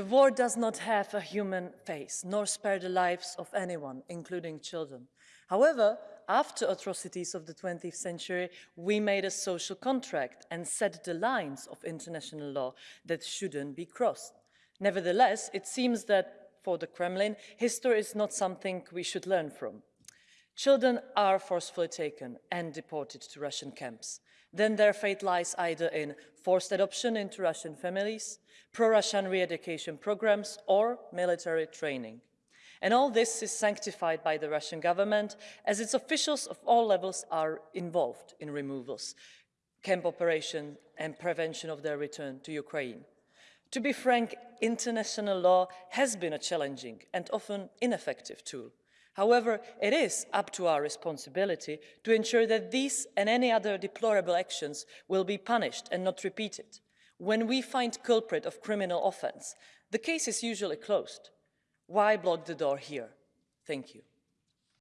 The war does not have a human face, nor spare the lives of anyone, including children. However, after atrocities of the 20th century, we made a social contract and set the lines of international law that shouldn't be crossed. Nevertheless, it seems that for the Kremlin, history is not something we should learn from. Children are forcefully taken and deported to Russian camps. Then their fate lies either in forced adoption into Russian families, pro-Russian re-education programs, or military training. And all this is sanctified by the Russian government as its officials of all levels are involved in removals, camp operation and prevention of their return to Ukraine. To be frank, international law has been a challenging and often ineffective tool. However, it is up to our responsibility to ensure that these and any other deplorable actions will be punished and not repeated. When we find culprit of criminal offence, the case is usually closed. Why block the door here? Thank you.